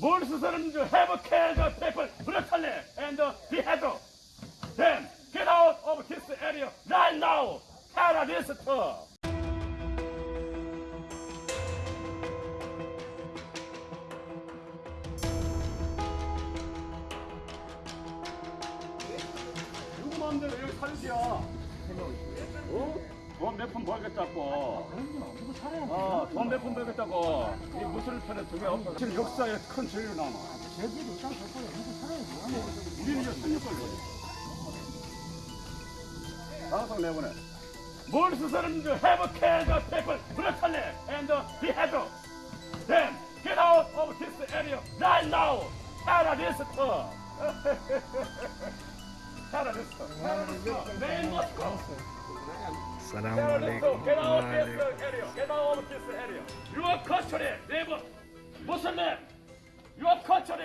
Muslims have killed the people brutally and beheaded them. Get out of this area right now, terrorists! 누구 마음대로 여기 살지야. 어? 돈몇푼 벌겠다고. 이거 살아야 돼. 어, 돈몇푼 벌겠다고. 이 무술을 편에 등에 없어. 지금 역사에 큰 죄를 남아. 제주도 땅 덮어야 이거 살아야 돼. 우리는 이제 16걸려. 방송 내보내. 뭘 수사는 줄 have care the people brutally and the head. Then get out of this area right now. Out of this tour. Moscow! Terrorists! Get out of this area! Get out of this area! Your country, live! Muslim, your country,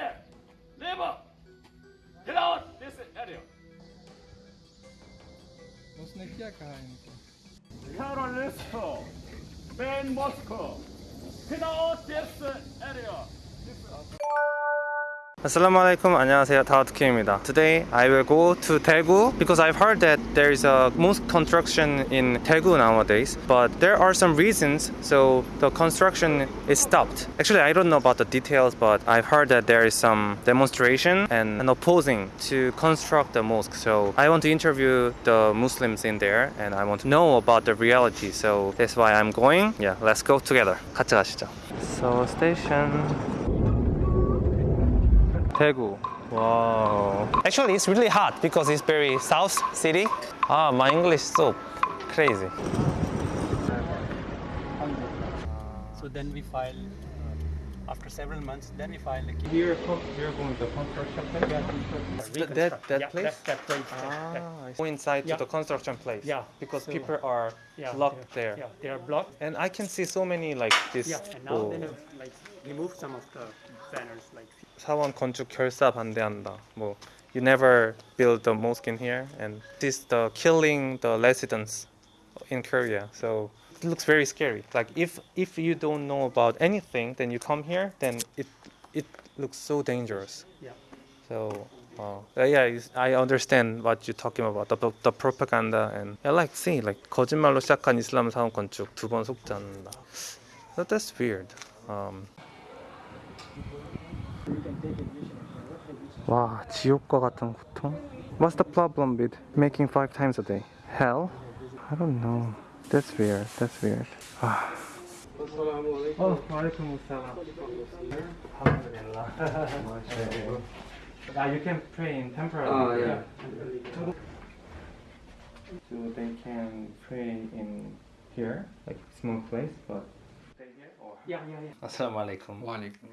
live! Get out this area! उसने क्या कहा इनको terrorist main Moscow. Get out this area. Assalamualaikum 안녕하세요 다우트킴입니다 Today I will go to Daegu because I've heard that there is a mosque construction in Daegu nowadays but there are some reasons so the construction is stopped Actually I don't know about the details but I've heard that there is some demonstration and an opposing to construct the mosque so I want to interview the Muslims in there and I want to know about the reality so that's why I'm going yeah let's go together 같이 가시죠 So station Daegu. Wow. Actually, it's really hot because it's very south city. Ah, my English is so crazy. So then we file uh, after several months. Then we file a case. Here, we're going to the construction place. Reconstruct. that- that yeah, place? That, that place. that- that- Ah, I go inside Yeah. to the construction place. Yeah, Because so- people are yeah, locked they're- there. Yeah, they are blocked. And I can see so many like this. Yeah, and now oh, they have like removed some of the banners. Like 사원 건축 결사 반대한다. 뭐 you never build the mosque in here and this the killing the residents in Korea. So it looks very scary. Like if if you don't know about anything, then you come here, then it it looks so dangerous. yeah. So uh, yeah, it's- I understand what you're talking about the, the propaganda and I like see like 거짓말로 시작한 이슬람 사원 건축 두 번 속지 않는다. But that's weird. Um, 와 지옥과 같은 고통? What's the problem with making five times a day? Hell? I don't know. That's weird. That's weird. 아. 어, 와알aikum assalam. Alhamdulillah. Ah, you can pray in temporary. Ah, yeah. So they can pray in here, like small place, but stay here or. yeah, yeah, yeah. Assalamu alaikum. Wa alaikum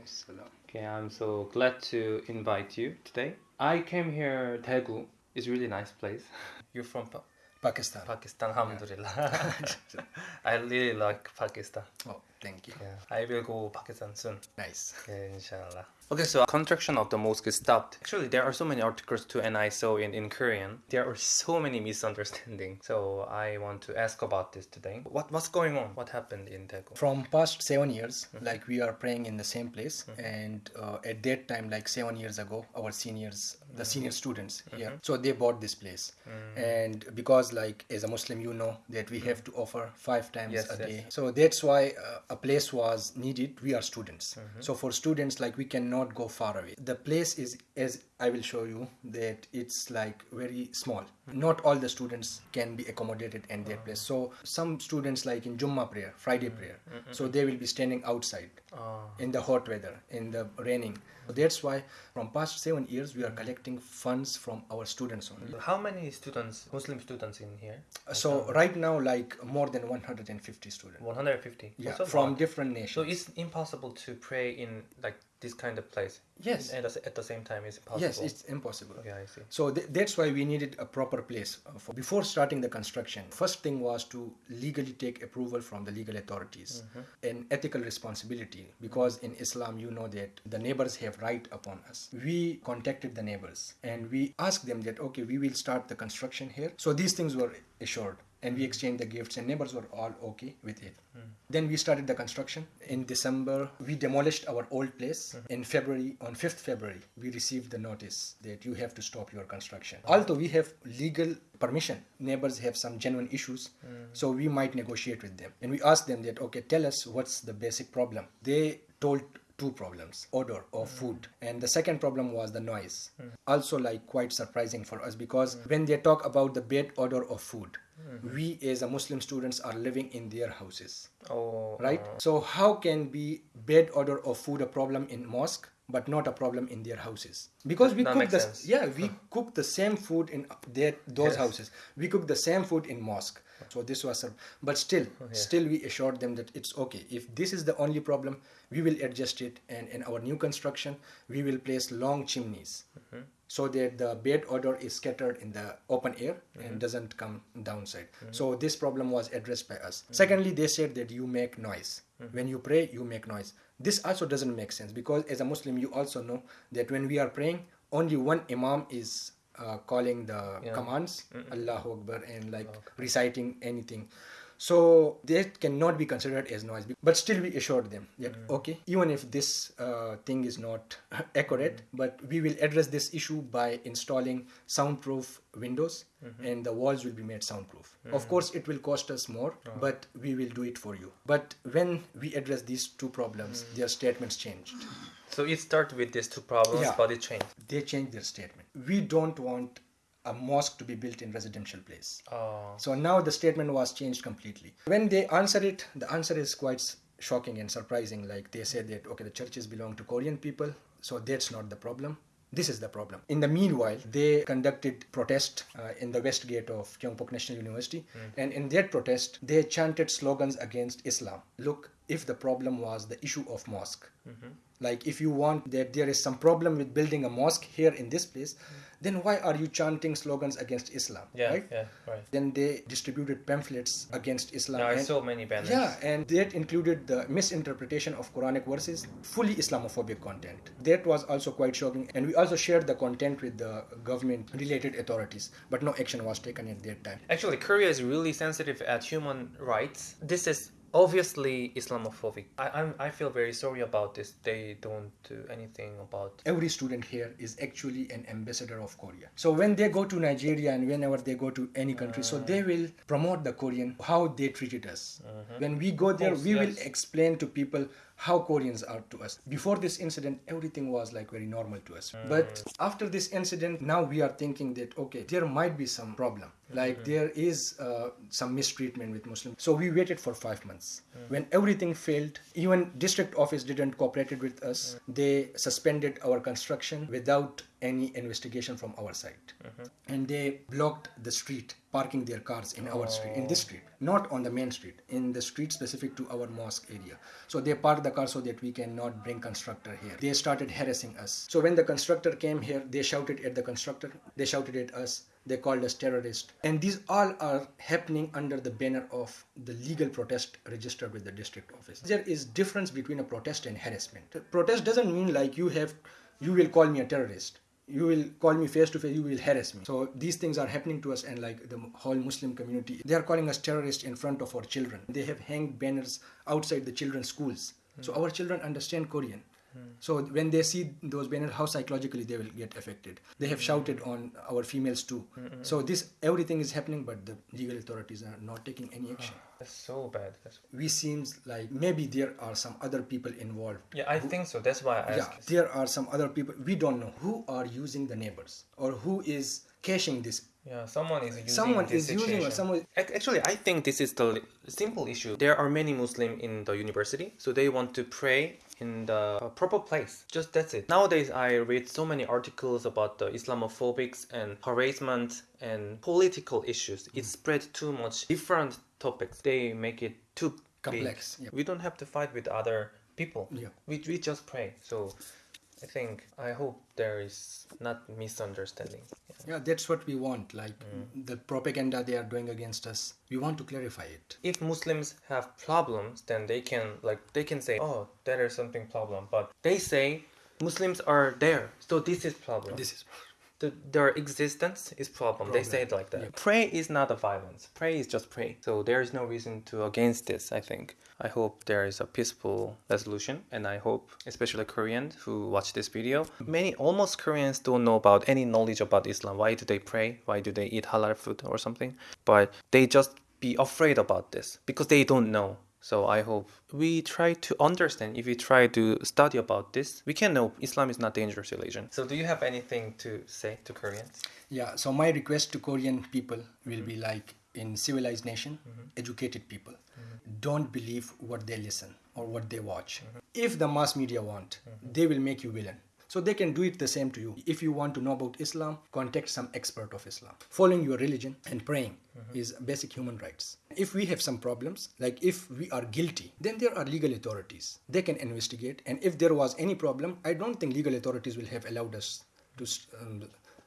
Okay, I'm so glad to invite you today. I came here, Daegu is really nice place. You're from pa Pakistan. Pakistan, alhamdulillah. Yeah. I really like Pakistan. Oh thank you Yeah, I will go Pakistan soon. nice Yeah, inshallah. Okay, so construction of the mosque is stopped. Actually, there are so many articles too, and I saw in, in Korean. There are so many misunderstandings. So I want to ask about this today. What what's going on? What happened in Daegu? from past seven years mm-hmm. like we are praying in the same place mm-hmm. and uh, at that time like seven years ago our seniors the mm-hmm. senior students here so they bought this place and because like as a muslim you know that we have to offer five times Yes, a yes. day so that's why uh, a place was needed we are students. Mm-hmm. So for students like we cannot go far away. The place is as i will show you that it's like very small not all the students can be accommodated in that place. So some students like in jumma prayer friday mm, prayer mm, mm, so they will be standing outside ah. in the hot weather in the raining. So that's why from past seven years we are collecting funds from our students only. How many students, Muslim students in here? Uh, so right now like more than 150 students. 150. yeah So from different So it's impossible to pray in like this kind of place. Yes. And at the- same time, it's impossible. yes it's impossible Okay, I see. So th- that's why we needed a proper place uh, for. Before starting the construction, first thing was to legally take approval from the legal authorities and ethical responsibility because in Islam you know that the neighbors have right upon us. We contacted the neighbors and we asked them that okay we will start the construction here. So these things were assured and we exchanged the gifts and neighbors were all okay with it. Hmm. Then we started the construction. In december we demolished our old place. Hmm. In february on 5th february we received the notice that you have to stop your construction. Although we have legal permission neighbors have some genuine issues hmm. so we might negotiate with them. And we asked them that okay tell us what's the basic problem. They told two problems odor of food. And the second problem was the noise. Also like quite surprising for us because when they talk about the bad odor of food Mm-hmm. we as a muslim students are living in their houses. Oh, right? So how can be bad odor of food a problem in mosque but not a problem in their houses? Because we That cook the sense. yeah we cook the same food in their those houses. We cook the same food in mosque. So this was a, but still oh, still we assured them that it's okay. If this is the only problem we will adjust it and in our new construction we will place long chimneys mm-hmm. So that the bad odor is scattered in the open air and doesn't come downside. So this problem was addressed by us. Secondly they said that you make noise. When you pray you make noise. This also doesn't make sense because as a muslim you also know that when we are praying only one imam is uh, calling the commands allahu akbar and like reciting anything so that cannot be considered as noise but still we assured them that mm. okay even if this uh, thing is not accurate mm. but we will address this issue by installing soundproof windows mm-hmm. and the walls will be made soundproof. Mm. Of course it will cost us more but we will do it for you. But when we address these two problems their statements changed. So it started with these two problems, Yeah. but it changed. they changed their statement. We don't want a mosque to be built in residential place Oh, so now the statement was changed completely. When they answer it, the answer is quite shocking and surprising. Like they said that okay, the churches belong to Korean people, so that's not the problem. This is the problem. In the meanwhile, they conducted protest uh, in the west gate of Kyungpook National University, and in that protest, they chanted slogans against Islam. Look, if the problem was the issue of mosque, mm-hmm. like if you want that there is some problem with building a mosque here in this place, then why are you chanting slogans against Islam? yeah, right? yeah, right. Then they distributed pamphlets against Islam. Yeah, I and- saw many banners. Yeah, and that included the misinterpretation of Quranic verses, fully Islamophobic content. That was also quite shocking. And we also shared the content with the government related authorities, but no action was taken at that time. Actually, Korea is really sensitive at human rights. This is obviously Islamophobic. I, I'm, I feel very sorry about this. They don't do anything about. Every student here is actually an ambassador of Korea. So when they go to Nigeria and whenever they go to any country, so they mm. will promote the Korean, how they treated us. Mm-hmm. When we go there, course, we will explain to people how Koreans are to us. Before this incident, everything was like very normal to us. Mm. But after this incident, now we are thinking that okay, there might be some problem. Mm-hmm. Like there is uh, some mistreatment with Muslims. So we waited for five months. Mm. When everything failed, even district office didn't cooperated with us. Mm. They suspended our construction without any investigation from our side, mm-hmm. and they blocked the street, parking their cars in our street, in this oh. street, not on the main street, in the street specific to our mosque area. So they parked the car so that we cannot bring constructor here. They started harassing us. So when the constructor came here, they shouted at the constructor, they shouted at us, they called us terrorist. And these all are happening under the banner of the legal protest registered with the district office. There is difference between a protest and harassment. Protest doesn't mean like you have you will call me a terrorist you will call me face to face you will harass me. So these things are happening to us and like the whole muslim community. They are calling us terrorists in front of our children. They have hanged banners outside the children's schools. So our children understand korean so when they see those banners how psychologically they will get affected they have shouted on our females too so this everything is happening but the legal authorities are not taking any ah, action That's so bad. That's, we seems like maybe there are some other people involved yeah, I think so. That's why I yeah asked. there are some other people we don't know who are using the neighbors or who is cashing this Yeah, someone is using Someone this is using or someone- Actually, I think this is the simple issue. There are many Muslim in the university, so they want to pray in the uh, proper place. Just that's it. Nowadays, I read so many articles about the Islamophobics and harassment and political issues. It spread too much. Different topics. They make it too. Complex, yeah. We don't have to fight with other people. Yeah. We, we just pray. So. I think I hope there is not misunderstanding. Yeah. yeah that's what we want like mm. the propaganda they are doing against us we want to clarify it if muslims have problems then they can like they can say oh there is something problem but they say muslims are there so this is problem this is the, their existence is problem. They say it like that. Pray is not a violence. Pray is just pray. So there is no reason to against this. I think. I hope there is a peaceful resolution, and I hope, especially Koreans who watch this video, many almost Koreans don't know about any knowledge about Islam. Why do they pray? Why do they eat halal food or something? But they just be afraid about this because they don't know. So I hope we try to understand. If we try to study about this, we can know Islam is not dangerous religion. So do you have anything to say to Koreans? Yeah, so my request to Korean people will be like in civilized nation, mm-hmm. educated people. Mm-hmm. Don't believe what they listen or what they watch. Mm-hmm. If the mass media want, they will make you villain. So they can do it the same to you. If you want to know about Islam, contact some expert of Islam. Following your religion and praying is basic human rights. If we have some problems, like if we are guilty, then there are legal authorities. They can investigate. And if there was any problem, I don't think legal authorities will have allowed us to um,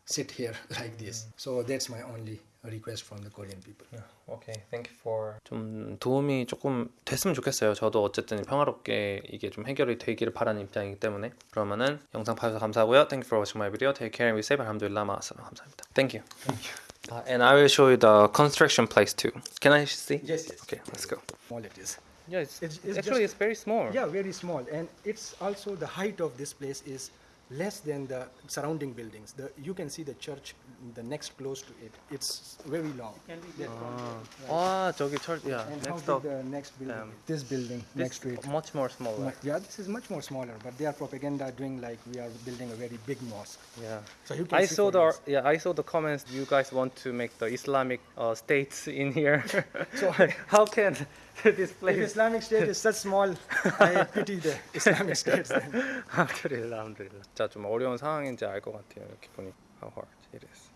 sit here like this. So that's my only request from the Korean people. Okay, thank you for 좀 도움이 조금 됐으면 좋겠어요. 저도 어쨌든 평화롭게 이게 좀 해결이 되기를 바라는 입장이기 때문에 그러면은 영상 봐주셔서 감사하고요. Thank you for watching my video. Take care and be safe. 알함두릴라 마아살람. 감사합니다. Thank you. Thank you. Uh, and I will show you the construction place too. Can I see? Yes, yes. Okay, let's go. Small it is. Yeah, it's, It's- it's actually just- it's very small. Yeah, very small. And it's also the height of this place is less than the surrounding buildings. The, you can see the church, the next close to it. It's very long. Can we ah. Right. ah, 저기 church, yeah. And next how the next building? Um, this building this next to it. Much more smaller. Yeah, this is much more smaller. But they are propaganda doing like we are building a very big mosque. Yeah. So you I saw the yeah I saw the comments. You guys want to make the Islamic uh, states in here. so how can this if place? Islamic State is such small, I pity the Islamic states. Then. 알함드릴라, 알함드릴라. 진짜 좀 어려운 상황인지 알 것 같아요. 이렇게 보니 how hard it is.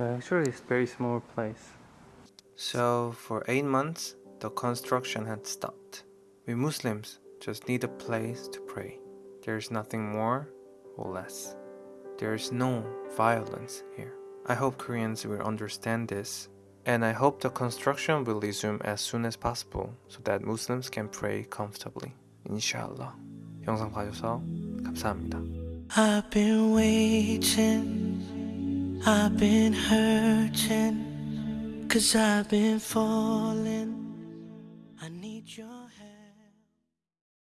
Actually, it's very small place. So for eight months, the construction had stopped. We Muslims just need a place to pray. There's nothing more or less. There's no violence here. I hope Koreans will understand this, and I hope the construction will resume as soon as possible so that Muslims can pray comfortably. Inshallah. 영상 봐줘서 감사합니다. I've been waiting, I've been hurting, cause I've been falling. I need your